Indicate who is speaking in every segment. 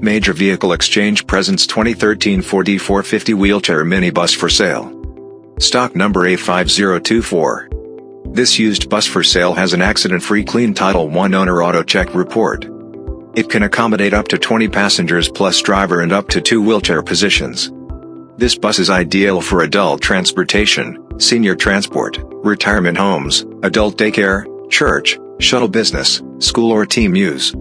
Speaker 1: Major Vehicle Exchange presents 2013 Ford E450 wheelchair minibus for sale. Stock number A5024. This used bus for sale has an accident-free clean Title I owner auto check report. It can accommodate up to 20 passengers plus driver and up to two wheelchair positions. This bus is ideal for adult transportation, senior transport, retirement homes, adult daycare, church, shuttle business, school or team use.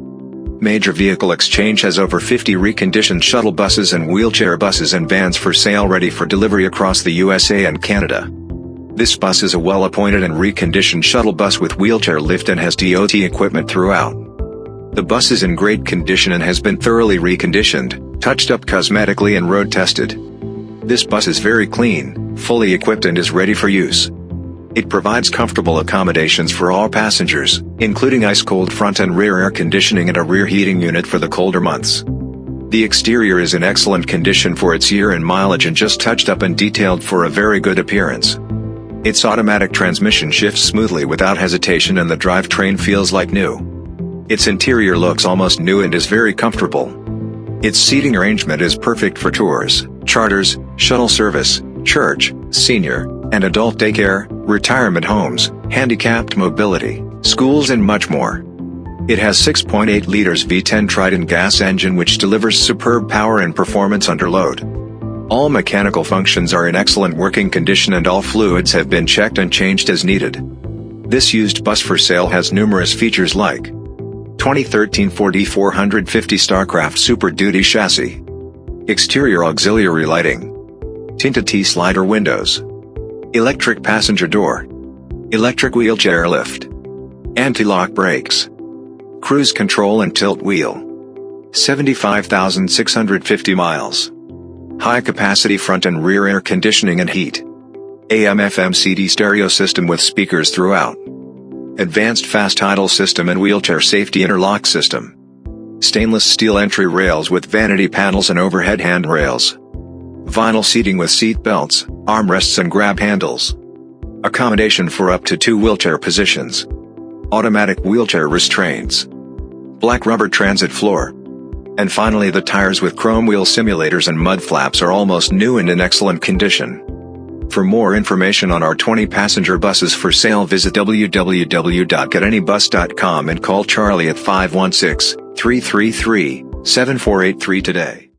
Speaker 1: Major Vehicle Exchange has over 50 reconditioned shuttle buses and wheelchair buses and vans for sale ready for delivery across the USA and Canada. This bus is a well-appointed and reconditioned shuttle bus with wheelchair lift and has DOT equipment throughout. The bus is in great condition and has been thoroughly reconditioned, touched up cosmetically and road tested. This bus is very clean, fully equipped and is ready for use. It provides comfortable accommodations for all passengers, including ice-cold front and rear air conditioning and a rear heating unit for the colder months. The exterior is in excellent condition for its year and mileage and just touched up and detailed for a very good appearance. Its automatic transmission shifts smoothly without hesitation and the drivetrain feels like new. Its interior looks almost new and is very comfortable. Its seating arrangement is perfect for tours, charters, shuttle service, church, senior, and adult daycare, retirement homes, handicapped mobility, schools and much more. It has 6.8 liters V10 Triton gas engine which delivers superb power and performance under load. All mechanical functions are in excellent working condition and all fluids have been checked and changed as needed. This used bus for sale has numerous features like 2013 Ford E450 Starcraft Super Duty chassis, exterior auxiliary lighting, tinted T-slider windows, electric passenger door, electric wheelchair lift, anti-lock brakes, cruise control and tilt wheel, 75,650 miles, high capacity front and rear air conditioning and heat, AM FM CD stereo system with speakers throughout, advanced fast idle system and wheelchair safety interlock system, stainless steel entry rails with vanity panels and overhead handrails, vinyl seating with seat belts, armrests and grab handles. Accommodation for up to two wheelchair positions. Automatic wheelchair restraints. Black rubber transit floor. And finally the tires with chrome wheel simulators and mud flaps are almost new and in excellent condition. For more information on our 20 passenger buses for sale visit www.getanybus.com and call Charlie at 516 333 7483 today.